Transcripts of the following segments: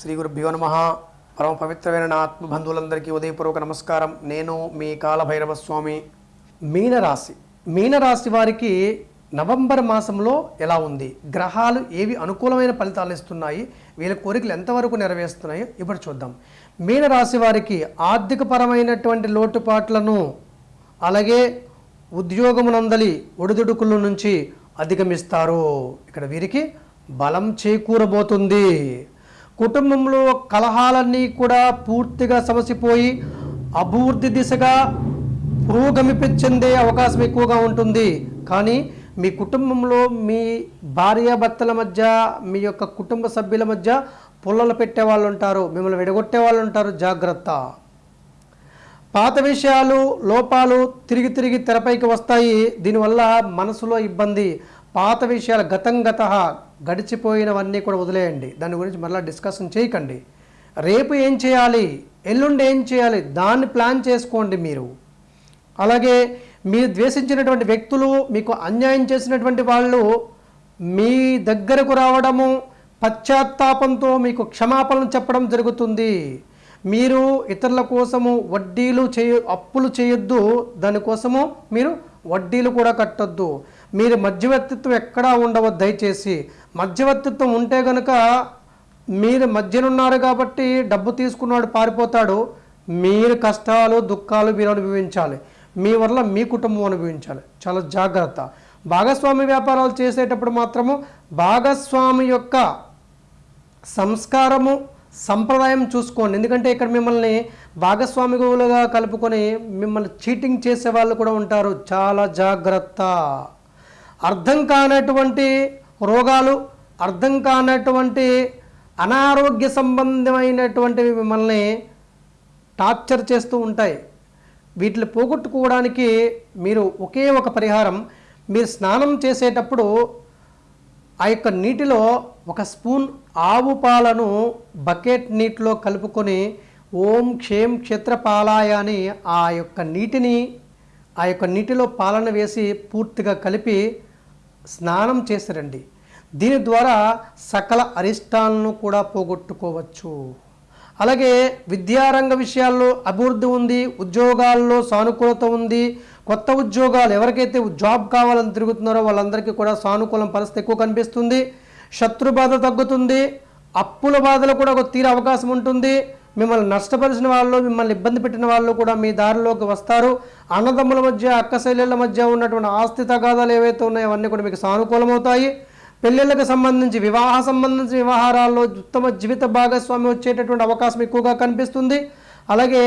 శ్రీ గురుభ్యో నమ. పరమ పవిత్రమైన నా ఆత్మబంధువులందరికీ ఉదయపూర్వక నమస్కారం. నేను మీ కాలభైరవ స్వామి. మీనరాశి. మీనరాశి వారికి నవంబర్ మాసంలో ఎలా ఉంది? గ్రహాలు ఏవి అనుకూలమైన ఫలితాలు ఇస్తున్నాయి? వీళ్ళ కోరికలు ఎంతవరకు నెరవేరుస్తున్నాయో ఇప్పుడు చూద్దాం. మీనరాశి వారికి ఆర్థికపరమైనటువంటి లోటుపాట్లను అలాగే ఉద్యోగమునందలి ఒడిదుడుకుల నుంచి అధిగమిస్తారు. ఇక్కడ వీరికి బలం చేకూరబోతుంది. కుటుంబంలో కలహాలన్నీ కూడా పూర్తిగా సమసిపోయి అభివృద్ధి దిశగా పురోగమిపి చెందే అవకాశం ఎక్కువగా ఉంటుంది. కానీ మీ కుటుంబంలో మీ భార్యాభర్తల మధ్య మీ యొక్క కుటుంబ సభ్యుల మధ్య పుల్లలు పెట్టే వాళ్ళు ఉంటారు మిమ్మల్ని విడగొట్టే వాళ్ళు ఉంటారు. జాగ్రత్త. పాత విషయాలు లోపాలు తిరిగి తిరిగి తెరపైకి వస్తాయి. దీనివల్ల మనసులో ఇబ్బంది. పాత విషయాలు గతం గత గడిచిపోయినవన్నీ కూడా వదిలేయండి. దాని గురించి మరలా డిస్కషన్ చేయకండి. రేపు ఏం చేయాలి? ఎల్లుండి ఏం చేయాలి? దాన్ని ప్లాన్ చేసుకోండి మీరు. అలాగే మీరు ద్వేషించినటువంటి వ్యక్తులు మీకు అన్యాయం చేసినటువంటి వాళ్ళు మీ దగ్గరకు రావడము పశ్చాత్తాపంతో మీకు క్షమాపణలు చెప్పడం జరుగుతుంది. మీరు ఇతరుల కోసము వడ్డీలు చేయ అప్పులు చేయొద్దు. దానికోసము మీరు వడ్డీలు కూడా కట్టొద్దు. మీరు మధ్యవర్తిత్వం ఎక్కడా ఉండవద్దు దయచేసి. మధ్యవర్తిత్వం ఉంటే గనక మీరు మధ్యనున్నారు కాబట్టి డబ్బు తీసుకున్నాడు పారిపోతాడు. మీరు కష్టాలు దుఃఖాలు మీరు అనుభవించాలి. మీ వల్ల మీ కుటుంబం అనుభవించాలి. చాలా జాగ్రత్త. భాగస్వామి వ్యాపారాలు చేసేటప్పుడు మాత్రము భాగస్వామి యొక్క సంస్కారము సంప్రదాయం చూసుకోండి. ఎందుకంటే ఇక్కడ మిమ్మల్ని భాగస్వామిగులుగా కలుపుకొని మిమ్మల్ని చీటింగ్ చేసే వాళ్ళు కూడా ఉంటారు. చాలా జాగ్రత్త. అర్థం కానటువంటి రోగాలు అర్థం కానటువంటి అనారోగ్య సంబంధమైనటువంటివి మిమ్మల్ని టార్చర్ చేస్తూ ఉంటాయి. వీటిని పోగొట్టుకోవడానికి మీరు ఒకే ఒక పరిహారం. మీరు స్నానం చేసేటప్పుడు ఆ యొక్క నీటిలో ఒక స్పూన్ ఆవు పాలను బకెట్ నీటిలో కలుపుకొని ఓం క్షేం క్షేత్రపాలాయ అని ఆ యొక్క నీటిని ఆ యొక్క నీటిలో పాలన వేసి పూర్తిగా కలిపి స్నానం చేసిరండి. దీని ద్వారా సకల అరిష్టాలను కూడా పోగొట్టుకోవచ్చు. అలాగే విద్యారంగ విషయాల్లో అభివృద్ధి ఉంది ఉద్యోగాల్లో సానుకూలత ఉంది. కొత్త ఉద్యోగాలు ఎవరికైతే జాబ్ కావాలని తిరుగుతున్నారో వాళ్ళందరికీ కూడా సానుకూలం పరిస్థితి ఎక్కువ కనిపిస్తుంది. శత్రు బాధ తగ్గుతుంది. అప్పుల బాధలు కూడా ఒక తీరే అవకాశం ఉంటుంది. మిమ్మల్ని నష్టపరిచిన వాళ్ళు మిమ్మల్ని ఇబ్బంది పెట్టిన వాళ్ళు కూడా మీ దారిలోకి వస్తారు. అన్నదమ్ముల మధ్య అక్కశైలిల మధ్య ఉన్నటువంటి ఆస్తి తగాదాలు ఏవైతే ఉన్నాయో అవన్నీ కూడా మీకు సానుకూలమవుతాయి. పెళ్ళిళ్ళకి సంబంధించి వివాహ సంబంధించిన వ్యవహారాల్లో ఉత్తమ జీవిత భాగస్వామి వచ్చేటటువంటి అవకాశం ఎక్కువగా కనిపిస్తుంది. అలాగే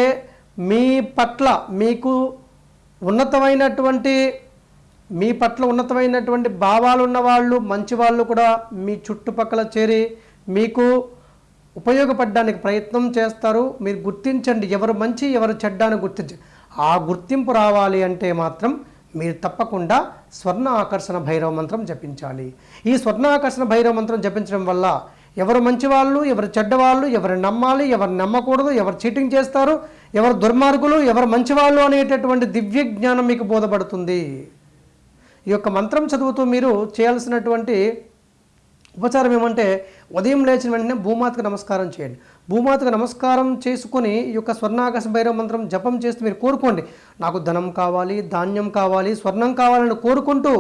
మీ పట్ల మీకు ఉన్నతమైనటువంటి మీ పట్ల ఉన్నతమైనటువంటి భావాలు ఉన్న వాళ్ళు మంచి వాళ్ళు కూడా మీ చుట్టుపక్కల చేరి మీకు ఉపయోగపడడానికి ప్రయత్నం చేస్తారు. మీరు గుర్తించండి. ఎవరు మంచి ఎవరు చెడ్డ అని గుర్తించండి ఆ గుర్తింపు రావాలి అంటే మాత్రం మీరు తప్పకుండా స్వర్ణ ఆకర్షణ భైరవ మంత్రం జపించాలి. ఈ స్వర్ణ ఆకర్షణ భైరవ మంత్రం జపించడం వల్ల ఎవరు మంచి వాళ్ళు ఎవరు చెడ్డవాళ్ళు ఎవరు నమ్మాలి ఎవరు నమ్మకూడదు ఎవరు చీటింగ్ చేస్తారు ఎవరు దుర్మార్గులు ఎవరు మంచివాళ్ళు అనేటటువంటి దివ్య జ్ఞానం మీకు బోధపడుతుంది. ఈ యొక్క మంత్రం చదువుతూ మీరు చేయాల్సినటువంటి ఉపచారం ఏమంటే ఉదయం లేచిన వెంటనే భూమాతకు నమస్కారం చేయండి. భూమాతకు నమస్కారం చేసుకొని ఈ యొక్క స్వర్ణాకాశ భైరవ మంత్రం జపం చేస్తూ మీరు కోరుకోండి. నాకు ధనం కావాలి ధాన్యం కావాలి స్వర్ణం కావాలని కోరుకుంటూ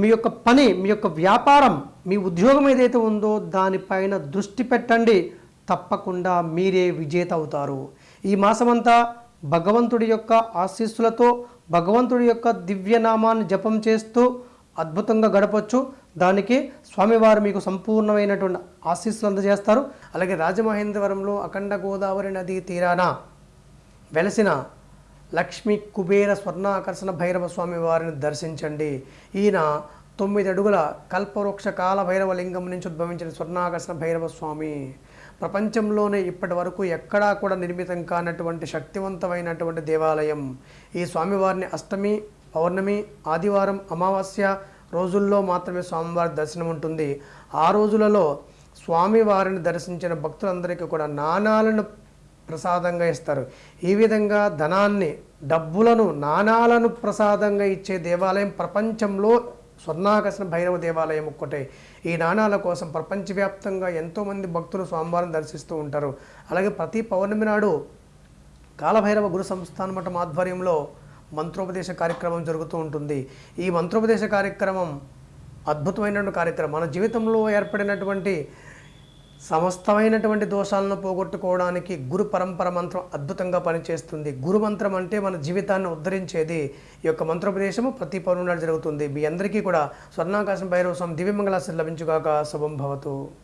మీ యొక్క పని మీ యొక్క వ్యాపారం మీ ఉద్యోగం ఏదైతే ఉందో దానిపైన దృష్టి పెట్టండి. తప్పకుండా మీరే విజేత అవుతారు. ఈ మాసమంతా భగవంతుడి యొక్క ఆశీస్సులతో భగవంతుడి యొక్క దివ్యనామాన్ని జపం చేస్తూ అద్భుతంగా గడపచ్చు. దానికి స్వామివారు మీకు సంపూర్ణమైనటువంటి ఆశీస్సులు అందజేస్తారు. అలాగే రాజమహేంద్రవరంలో అఖండ గోదావరి నదీ తీరాన వెలసిన లక్ష్మీ కుబేర స్వర్ణాకర్షణ భైరవ స్వామి వారిని దర్శించండి. ఈయన తొమ్మిది అడుగుల కల్పవృక్ష కాల భైరవ లింగం నుంచి ఉద్భవించిన స్వర్ణాకర్షణ భైరవ స్వామి. ప్రపంచంలోనే ఇప్పటి వరకు ఎక్కడా కూడా నిర్మితం కానటువంటి శక్తివంతమైనటువంటి దేవాలయం. ఈ స్వామివారిని అష్టమి పౌర్ణమి ఆదివారం అమావాస్య రోజుల్లో మాత్రమే స్వామివారి దర్శనం ఉంటుంది. ఆ రోజులలో స్వామివారిని దర్శించిన భక్తులందరికీ కూడా నాణాలను ప్రసాదంగా ఇస్తారు. ఈ విధంగా ధనాన్ని డబ్బులను నాణాలను ప్రసాదంగా ఇచ్చే దేవాలయం ప్రపంచంలో స్వర్ణాకర్షణ భైరవ దేవాలయం ఒక్కటే. ఈ నాణాల కోసం ప్రపంచవ్యాప్తంగా ఎంతోమంది భక్తులు స్వామివారిని దర్శిస్తూ ఉంటారు. అలాగే ప్రతి పౌర్ణమి నాడు కాలభైరవ గురు సంస్థాన మఠం ఆధ్వర్యంలో మంత్రోపదేశ కార్యక్రమం జరుగుతూ ఉంటుంది. ఈ మంత్రోపదేశ కార్యక్రమం అద్భుతమైనటువంటి కార్యక్రమం. మన జీవితంలో ఏర్పడినటువంటి సమస్తమైనటువంటి దోషాలను పోగొట్టుకోవడానికి గురు పరంపర మంత్రం అద్భుతంగా పనిచేస్తుంది. గురు మంత్రం అంటే మన జీవితాన్ని ఉద్ధరించేది ఈ యొక్క మంత్రోపదేశము ప్రతి పౌర్ణమి జరుగుతుంది. మీ అందరికీ కూడా స్వర్ణాకాశం భైరవ స్వామి దివ్యమంగళాశ్రీ లభించుగాక. శుభం భవతు.